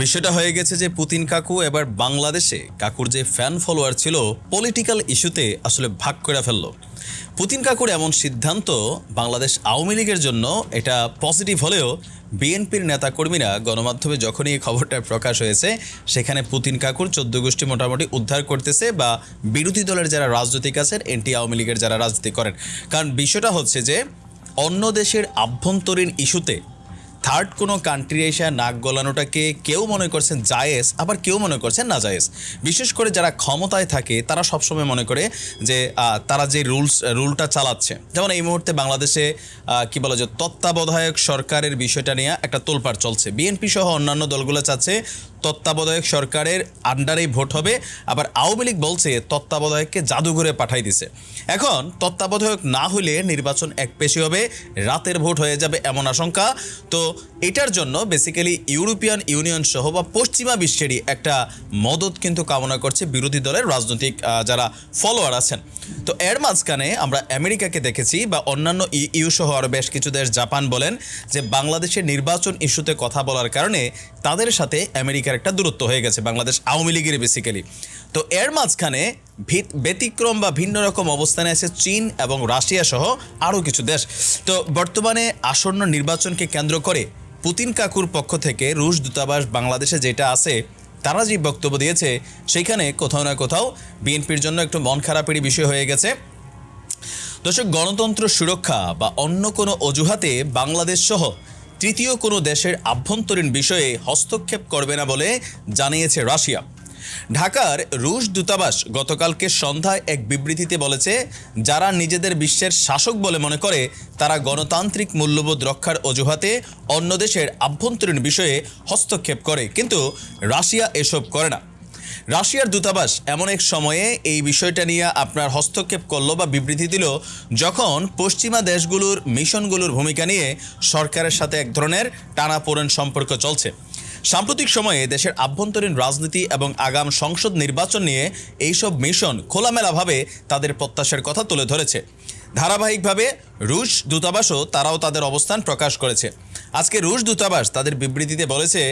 বিষয়টা হয়ে গেছে যে পুতিন কাকু এবার বাংলাদেশে কাকুর যে ফ্যান ফলোয়ার ছিল পলিটিক্যাল ইস্যুতে আসলে ভাগ করে ফেলল। পুতিন কাকুর এমন সিদ্ধান্ত বাংলাদেশ আওয়ামী লীগের জন্য এটা পজিটিভ হলেও বিএনপির নেতাকর্মীরা গণমাধ্যমে যখনই এই খবরটা প্রকাশ হয়েছে, সেখানে পুতিন কাকুর চোদ্দ গোষ্ঠী মোটামুটি উদ্ধার করতেছে বা বিরোধী দলের যারা রাজনৈতিক আছেন, এনটি আওয়ামী লীগের যারা রাজনীতি করেন। কারণ বিষয়টা হচ্ছে যে, অন্য দেশের আভ্যন্তরীণ ইস্যুতে থার্ড কোনো কান্ট্রি এসে নাক গলানোটাকে কেউ মনে করছেন জায়েজ, আবার কেউ মনে করছেন না জায়েজ। বিশেষ করে যারা ক্ষমতায় থাকে, তারা সবসময় মনে করে যে তারা যে রুলস, রুলটা চালাচ্ছে। যেমন এই মুহূর্তে বাংলাদেশে কি বলা যায় তত্ত্বাবধায়ক সরকারের বিষয়টা নিয়ে একটা তোলপাড় চলছে। বিএনপি সহ অন্যান্য দলগুলো চাচ্ছে তত্ত্বাবধায়ক সরকারের আন্ডারেই ভোট হবে। আবার আওয়ামী লীগ বলছে, তত্ত্বাবধায়ককে জাদুঘরে পাঠাই দিছে। এখন তত্ত্বাবধায়ক না হলে নির্বাচন এক পেশি হবে, রাতের ভোট হয়ে যাবে এমন আশঙ্কা। তো এটার জন্য বেসিক্যালি ইউরোপিয়ান ইউনিয়ন সহ বা পশ্চিমা বিশ্বেরই একটা মদত কিন্তু কামনা করছে বিরোধী দলের রাজনৈতিক যারা ফলোয়ার আছেন। তো এর মাঝখানে আমরা আমেরিকাকে দেখেছি বা অন্যান্য ইউ সহ আরও বেশ কিছু দেশ, জাপান বলেন, যে বাংলাদেশের নির্বাচন ইস্যুতে কথা বলার কারণে তাদের সাথে আমেরিকার একটা দূরত্ব হয়ে গেছে বাংলাদেশ আওয়ামী লীগের বেসিক্যালি তো এর মাঝখানে ব্যতিক্রম বা ভিন্ন রকম অবস্থানে আছে চীন এবং রাশিয়া সহ আরও কিছু দেশ। তো বর্তমানে আসন্ন নির্বাচনকে কেন্দ্র করে পুতিন কাকুর পক্ষ থেকে রুশ দূতাবাস বাংলাদেশে যেটা আছে, তারা যে বক্তব্য দিয়েছে সেইখানে কোথাও না কোথাও বিএনপির জন্য একটু মন খারাপেরই বিষয় হয়ে গেছে। দর্শক, গণতন্ত্র সুরক্ষা বা অন্য কোনো অজুহাতে বাংলাদেশ সহ তৃতীয় কোনো দেশের আভ্যন্তরীণ বিষয়ে হস্তক্ষেপ করবে না বলে জানিয়েছে রাশিয়া। ঢাকার রুশ দূতাবাস গতকালকে সন্ধ্যায় এক বিবৃতিতে বলেছে, যারা নিজেদের বিশ্বের শাসক বলে মনে করে, তারা গণতান্ত্রিক মূল্যবোধ রক্ষার অজুহাতে অন্য দেশের আভ্যন্তরীণ বিষয়ে হস্তক্ষেপ করে। কিন্তু রাশিয়া এসব করে না। রাশিয়ার দূতাবাস এমন এক সময়ে এই বিষয়টা নিয়ে আপনার হস্তক্ষেপ করল বা বিবৃতি দিল যখন পশ্চিমা দেশগুলোর মিশনগুলোর ভূমিকা নিয়ে সরকারের সাথে এক ধরনের টানাপোড়েন সম্পর্ক চলছে। সাম্প্রতিক সময়ে দেশের আভ্যন্তরীণ রাজনীতি এবং আগাম সংসদ নির্বাচন নিয়ে এইসব মিশন খোলামেলাভাবে তাদের প্রত্যাশার কথা তুলে ধরেছে। ধারাবাহিকভাবে রুশ দূতাবাসও তারাও তাদের অবস্থান প্রকাশ করেছে। আজকে রুশ দূতাবাস তাদের বিবৃতিতে বলেছে,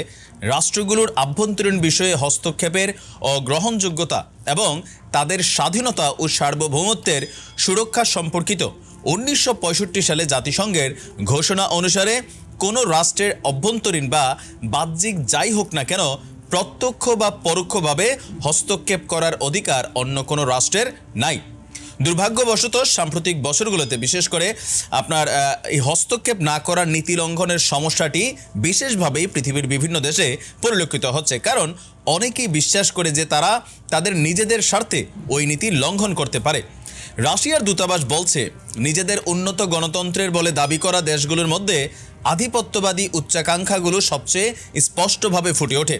রাষ্ট্রগুলোর আভ্যন্তরীণ বিষয়ে হস্তক্ষেপের অগ্রহণযোগ্যতা এবং তাদের স্বাধীনতা ও সার্বভৌমত্বের সুরক্ষা সম্পর্কিত উনিশশো পঁয়ষট্টি সালে জাতিসংঘের ঘোষণা অনুসারে কোনো রাষ্ট্রের অভ্যন্তরীণ বা বাহ্যিক যাই হোক না কেন প্রত্যক্ষ বা পরোক্ষভাবে হস্তক্ষেপ করার অধিকার অন্য কোনো রাষ্ট্রের নাই। দুর্ভাগ্যবশত সাম্প্রতিক বছরগুলোতে, বিশেষ করে আপনার এই হস্তক্ষেপ না করার নীতি লঙ্ঘনের সমস্যাটি বিশেষভাবেই পৃথিবীর বিভিন্ন দেশে পরিলক্ষিত হচ্ছে। কারণ অনেকেই বিশ্বাস করে যে তারা তাদের নিজেদের স্বার্থে ওই নীতি লঙ্ঘন করতে পারে। রাশিয়ার দূতাবাস বলছে, নিজেদের উন্নত গণতন্ত্রের বলে দাবি করা দেশগুলোর মধ্যে আধিপত্যবাদী উচ্চাকাঙ্ক্ষাগুলো সবচেয়ে স্পষ্টভাবে ফুটে ওঠে।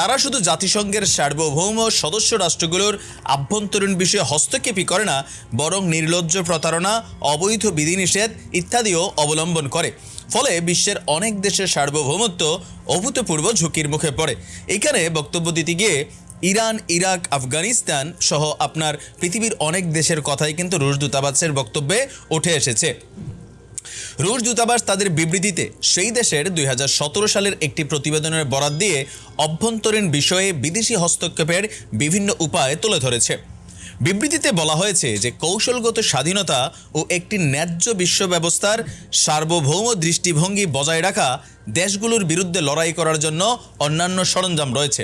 তারা শুধু জাতিসংঘের সার্বভৌম সদস্য রাষ্ট্রগুলোর আভ্যন্তরীণ বিষয়ে হস্তক্ষেপই করে না, বরং নির্লজ্জ প্রতারণা, অবৈধ বিধিনিষেধ ইত্যাদিও অবলম্বন করে। ফলে বিশ্বের অনেক দেশের সার্বভৌমত্ব অভূতপূর্ব ঝুঁকির মুখে পড়ে। এখানে বক্তব্য দিতে গিয়ে ইরান, ইরাক, আফগানিস্তান সহ আপনার পৃথিবীর অনেক দেশের কথাই কিন্তু রুশ দূতাবাসের বক্তব্যে উঠে এসেছে। রুশ দূতাবাস তাদের বিবৃতিতে সেই দেশের দুই হাজার সতেরো সালের একটি প্রতিবেদনের বরাত দিয়ে অভ্যন্তরীণ বিষয়ে বিদেশি হস্তক্ষেপের বিভিন্ন উপায় তুলে ধরেছে। বিবৃতিতে বলা হয়েছে যে কৌশলগত স্বাধীনতা ও একটি ন্যায্য বিশ্ব ব্যবস্থার সার্বভৌম দৃষ্টিভঙ্গি বজায় রাখা দেশগুলোর বিরুদ্ধে লড়াই করার জন্য অন্যান্য সরঞ্জাম রয়েছে।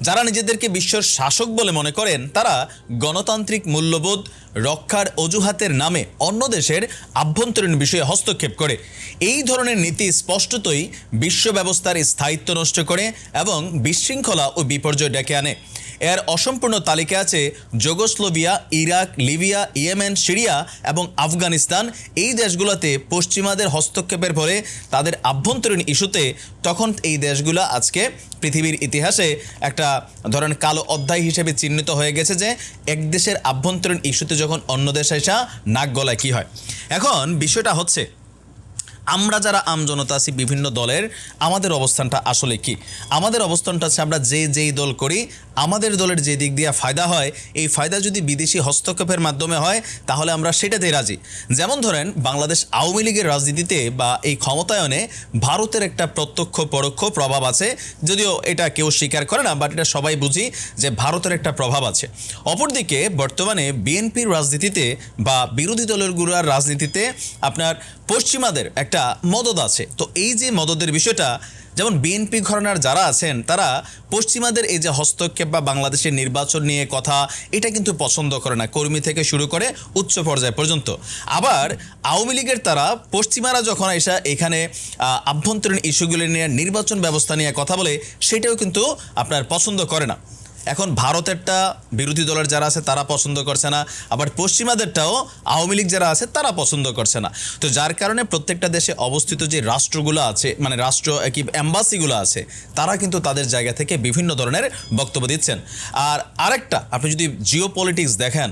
যারা নিজেদেরকে বিশ্বের শাসক বলে মনে করেন, তারা গণতান্ত্রিক মূল্যবোধ রক্ষার অজুহাতের নামে অন্য দেশের আভ্যন্তরীণ বিষয়ে হস্তক্ষেপ করে। এই ধরনের নীতি স্পষ্টতই বিশ্ব ব্যবস্থার স্থায়িত্ব নষ্ট করে এবং বিশৃঙ্খলা ও বিপর্যয় ডেকে আনে। এর অসম্পূর্ণ তালিকা আছে Yugoslavia, Iraq, Libya, Yemen, Syria এবং আফগানিস্তান। এই দেশগুলোতে পশ্চিমাদের হস্তক্ষেপের ফলে তাদের আভ্যন্তরীণ ইস্যুতে তখন এই দেশগুলো আজকে পৃথিবীর ইতিহাসে একটা ধরেন কালো অধ্যায় হিসেবে চিহ্নিত হয়ে গেছে যে এক দেশের আভ্যন্তরীণ ইস্যুতে যখন অন্য দেশ এসা নাক গলায় কী হয়। এখন বিষয়টা হচ্ছে আমরা যারা আমজনতা আছি বিভিন্ন দলের, আমাদের অবস্থানটা আসলে কি? আমাদের অবস্থানটা হচ্ছে আমরা যে যেই দল করি, আমাদের দলের যে দিক দিয়ে ফায়দা হয়, এই ফায়দা যদি বিদেশি হস্তক্ষেপের মাধ্যমে হয়, তাহলে আমরা সেটাতেই রাজি। যেমন ধরেন, বাংলাদেশ আওয়ামী লীগের রাজনীতিতে বা এই ক্ষমতায়নে ভারতের একটা প্রত্যক্ষ পরোক্ষ প্রভাব আছে। যদিও এটা কেউ স্বীকার করে না, বাট এটা সবাই বুঝি যে ভারতের একটা প্রভাব আছে। অপরদিকে বর্তমানে বিএনপির রাজনীতিতে বা বিরোধী দলেরগুলোর রাজনীতিতে আপনার পশ্চিমাদের একটা মদত আছে। তো এই যে মদতের বিষয়টা, যেমন বিএনপি ঘরানার যারা আছেন, তারা পশ্চিমাদের এই যে হস্তক্ষেপ বা বাংলাদেশের নির্বাচন নিয়ে কথা, এটা কিন্তু পছন্দ করে না। কর্মী থেকে শুরু করে উচ্চ পর্যায় পর্যন্ত। আবার আওয়ামী লীগের তারা, পশ্চিমারা যখন এসা এখানে আভ্যন্তরীণ ইস্যুগুলি নিয়ে নির্বাচন ব্যবস্থা নিয়ে কথা বলে, সেটাও কিন্তু আপনার পছন্দ করে না। এখন ভারতেরটা বিরোধী দলের যারা আছে তারা পছন্দ করছে না, আবার পশ্চিমাদেরটাও আওয়ামী লীগ যারা আছে তারা পছন্দ করছে না। তো যার কারণে প্রত্যেকটা দেশে অবস্থিত যে রাষ্ট্রগুলো আছে মানে রাষ্ট্র কি অ্যাম্বাসিগুলো আছে, তারা কিন্তু তাদের জায়গা থেকে বিভিন্ন ধরনের বক্তব্য দিচ্ছেন। আর আরেকটা, আপনি যদি জিও দেখেন,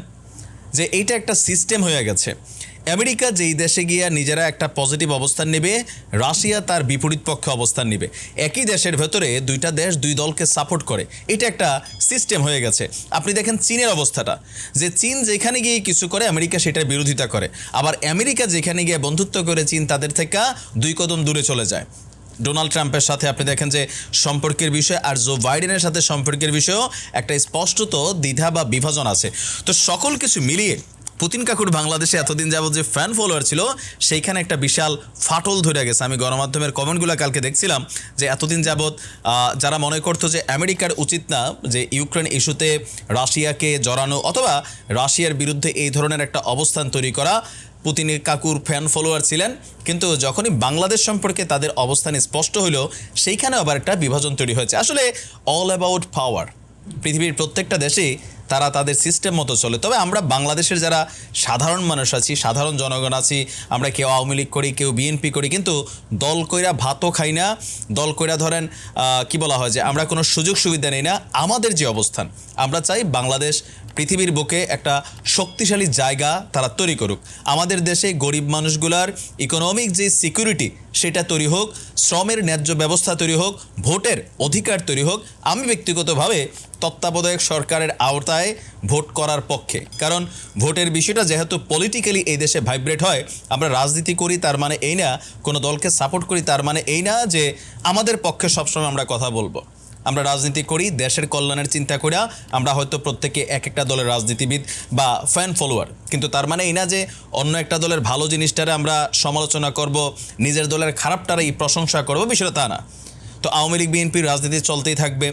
যে এইটা একটা সিস্টেম হয়ে গেছে। আমেরিকা যেই দেশে গিয়ে নিজেরা একটা পজিটিভ অবস্থান নেবে, রাশিয়া তার বিপরীত পক্ষে অবস্থান নেবে। একই দেশের ভেতরে দুইটা দেশ, দুই দলকে সাপোর্ট করে। এটা একটা সিস্টেম হয়ে গেছে। আপনি দেখেন চীনের অবস্থাটা। যে চীন যেখানে গিয়ে কিছু করে, আমেরিকা সেটার বিরোধিতা করে। আবার আমেরিকা যেখানে গিয়ে বন্ধুত্ব করে, চীন তাদের থেকে দুই কদম দূরে চলে যায়। ডোনাল্ড ট্রাম্পের সাথে আপনি দেখেন যে সম্পর্কের বিষয় আর জো বাইডেনের সাথে সম্পর্কের বিষয়েও একটা স্পষ্টত দ্বিধা বা বিভাজন আছে। তো সকল কিছু মিলিয়ে পুতিন কাকুর বাংলাদেশে এতদিন যাবত যে ফ্যান ফলোয়ার ছিল, সেইখানে একটা বিশাল ফাটল ধরে গেছে। আমি গণমাধ্যমের কমেন্টগুলো কালকে দেখছিলাম যে এতদিন যাবৎ যারা মনে করতো যে আমেরিকার উচিত না যে ইউক্রেন ইস্যুতে রাশিয়াকে জড়ানো অথবা রাশিয়ার বিরুদ্ধে এই ধরনের একটা অবস্থান তৈরি করা পুতিনের কাকুর ফ্যান ফলোয়ার ছিলেন। কিন্তু যখনই বাংলাদেশ সম্পর্কে তাদের অবস্থান স্পষ্ট হইল সেইখানে আবার একটা বিভাজন তৈরি হয়েছে। আসলে অল অ্যাবাউট পাওয়ার পৃথিবীর প্রত্যেকটা দেশেই তারা তাদের সিস্টেম মতো চলে। তবে আমরা বাংলাদেশের যারা সাধারণ মানুষ আছি, সাধারণ জনগণ আছি, আমরা কেউ আওয়ামী লীগ করি, কেউ বিএনপি করি, কিন্তু দল কইরা ভাতও খাই না, দল কইরা ধরেন কি বলা হয় যে আমরা কোনো সুযোগ সুবিধা নেই না। আমাদের যে অবস্থান, আমরা চাই বাংলাদেশ পৃথিবীর বুকে একটা শক্তিশালী জায়গা তারা তৈরি করুক। আমাদের দেশে গরিব মানুষগুলার ইকোনমিক যে সিকিউরিটি সেটা তৈরি হোক, শ্রমের ন্যায্য ব্যবস্থা তৈরি হোক, ভোটের অধিকার তৈরি হোক, আমি ব্যক্তিগতভাবে তত্ত্বাবধায়ক সরকারের আওতায় ভোট করার পক্ষে। কারণ ভোটের বিষয়টা যেহেতু পলিটিক্যালি এই দেশে ভাইব্রেট হয়, আমরা রাজনীতি করি তার মানে এই না, কোনো দলকে সাপোর্ট করি তার মানে এই না যে আমাদের পক্ষে সবসময় আমরা কথা বলব। আমরা রাজনীতি করি, দেশের কল্যাণের চিন্তা করে আমরা হয়তো প্রত্যেকে এক একটা দলের রাজনীতিবিদ বা ফ্যান ফলোয়ার কিন্তু তার মানে এই না যে অন্য একটা দলের ভালো জিনিসটারে আমরা সমালোচনা করব, নিজের দলের খারাপটারই প্রশংসা করব, বিষয়টা তা না। তো আওয়ামী লীগ বিএনপির রাজনীতি চলতেই থাকবে।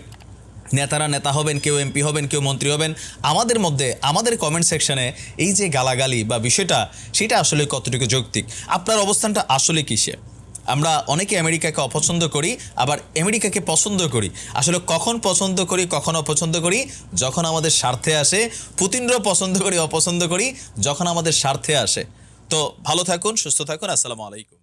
নেতারা নেতা হবেন, কেউ এমপি হবেন, কেউ মন্ত্রী হবেন। আমাদের মধ্যে, আমাদের কমেন্ট সেকশনে এই যে গালাগালি বা বিষয়টা, সেটা আসলে কতটুকু যৌক্তিক? আপনার অবস্থানটা আসলে কিসে? আমরা অনেকে আমেরিকাকে অপছন্দ করি, আবার আমেরিকাকে পছন্দ করি। আসলে কখন পছন্দ করি, কখন অপছন্দ করি, যখন আমাদের স্বার্থে আসে, পুতিনরাও পছন্দ করি, অপছন্দ করি, যখন আমাদের স্বার্থে আসে। তো ভালো থাকুন, সুস্থ থাকুন, আসসালামু আলাইকুম।